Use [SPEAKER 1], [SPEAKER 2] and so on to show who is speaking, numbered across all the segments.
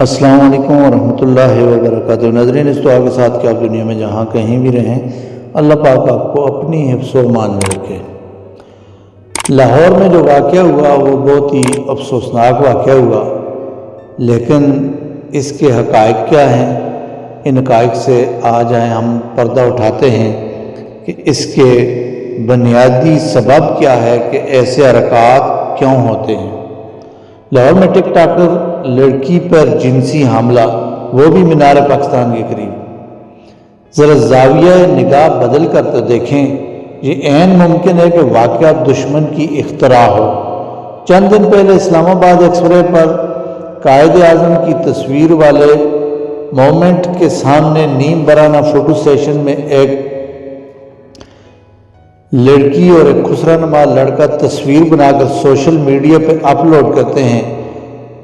[SPEAKER 1] السلام علیکم ورحمۃ اللہ وبرکاتہ۔ نظرین اس دعا کے ساتھ کہ آپ دنیا میں جہاں کہیں بھی رہیں، اللہ پاک آپ کو اپنی حفظ و مان میں رکھے۔ لاہور میں جو واقعہ ہوا، وہ بہت ہی افسوسناک واقعہ ہوا۔ لیکن اس کے حقائق کیا ہیں؟ ان حقائق سے آ جائیں ہم پردہ اٹھاتے ہیں کہ اس کے بنیادی سبب کیا ہے کہ ایسے حرکات کیوں ہوتے ہیں۔ لاہور میں ٹک ٹاکر لڑکی پر جنسی حاملہ وہ بھی مینار پاکستان کے قریب۔ ذرا زاویہ نگاہ بدل کر تو دیکھیں، یہ عین ممکن ہے کہ واقعہ دشمن کی اختراع ہو۔ چند دن پہلے اسلام آباد ایکسپرے پر قائد اعظم کی تصویر والے مومنٹ کے سامنے نیم برانہ فوٹو سیشن میں ایک لڑکی اور ایک خسرہ نما لڑکا تصویر بنا کر سوشل میڈیا پہ اپلوڈ کرتے ہیں۔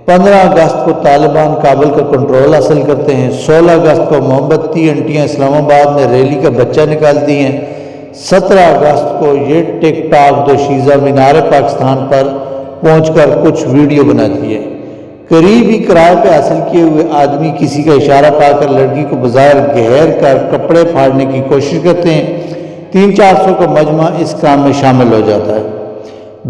[SPEAKER 1] پندرہ اگست کو طالبان کابل کا کنٹرول حاصل کرتے ہیں، سولہ اگست کو محمد تی انٹیاں اسلام آباد میں ریلی کا بچہ نکالتی ہیں۔ سترہ اگست کو یہ ٹک ٹاک دو شیزہ مینار پاکستان پر پہنچ کر کچھ ویڈیو بناتی ہے۔ قریب ہی کرائے پہ حاصل کیے ہوئے آدمی کسی کا اشارہ پا کر لڑکی کو بظاہر گہر کر کپڑے پھاڑنے کی کوشش کرتے ہیں۔ تین چار سو کا مجمع اس کام میں شامل ہو جاتا ہے۔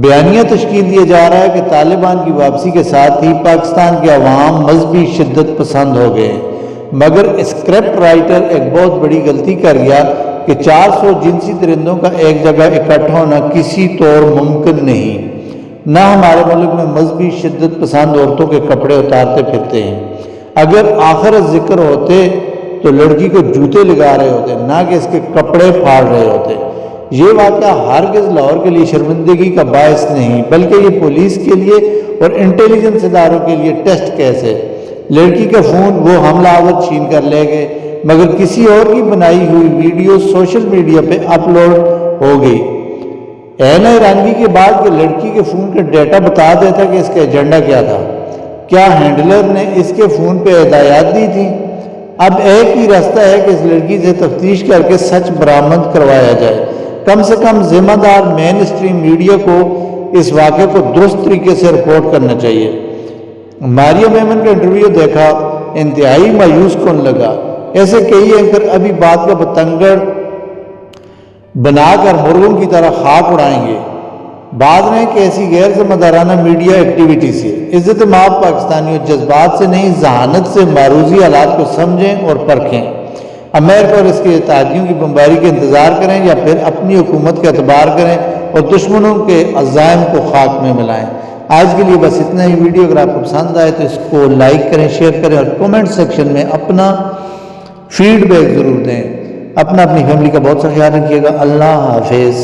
[SPEAKER 1] بیانیہ تشکیل دیا جا رہا ہے کہ طالبان کی واپسی کے ساتھ ہی پاکستان کے عوام مذہبی شدت پسند ہو گئے۔ مگر اسکرپٹ رائٹر ایک بہت بڑی غلطی کر گیا کہ چار سو جنسی درندوں کا ایک جگہ اکٹھا ہونا کسی طور ممکن نہیں۔ نہ ہمارے ملک میں مذہبی شدت پسند عورتوں کے کپڑے اتارتے پھرتے ہیں۔ اگر آخر ذکر ہوتے تو لڑکی کو جوتے لگا رہے ہوتے، نہ کہ اس کے کپڑے پھاڑ رہے ہوتے۔ یہ واقعہ ہرگز لاہور کے لیے شرمندگی کا باعث نہیں، بلکہ یہ پولیس کے لیے اور انٹیلیجنس اداروں کے لیے ٹیسٹ کیس ہے۔ لڑکی کا فون، وہ حملہ آور چھین کر لے گئے، مگر کسی اور کی بنائی ہوئی ویڈیو سوشل میڈیا پہ اپلوڈ ہو گئی۔ این رانگی کے بعد کہ لڑکی کے فون کا ڈیٹا بتا دیتا کہ اس کا ایجنڈا کیا تھا۔ کیا ہینڈلر نے اس کے فون پہ ہدایات دی تھی اب ایک ہی راستہ ہے کہ اس لڑکی سے تفتیش کر کے سچ برآمد کروایا جائے۔ کم سے کم ذمہ دار مین اسٹریم میڈیا کو اس واقعے کو درست طریقے سے رپورٹ کرنا چاہیے۔ ماریا میمن کا انٹرویو دیکھا، انتہائی مایوس کون لگا۔ ایسے کئی اینکر ابھی بات کا پتنگڑ بنا کر مرغوں کی طرح خاک اڑائیں گے۔ بعد میں کہ ایسی غیر ذمہ دارانہ میڈیا ایکٹیویٹی سے، عزت ماب پاکستانی جذبات سے نہیں، ذہانت سے معروضی حالات کو سمجھیں اور پرکھیں۔ امریکہ اور اس کے اتحادیوں کی بمباری کے انتظار کریں یا پھر اپنی حکومت کا اعتبار کریں اور دشمنوں کے عزائم کو خاک میں ملائیں۔ آج کے لیے بس اتنا ہی۔ ویڈیو اگر آپ کو پسند آئے تو اس کو لائک کریں، شیئر کریں اور کومنٹ سیکشن میں اپنا فیڈ بیک ضرور دیں۔ اپنا اپنی فیملی کا بہت سا خیال رکھیے گا۔ اللہ حافظ۔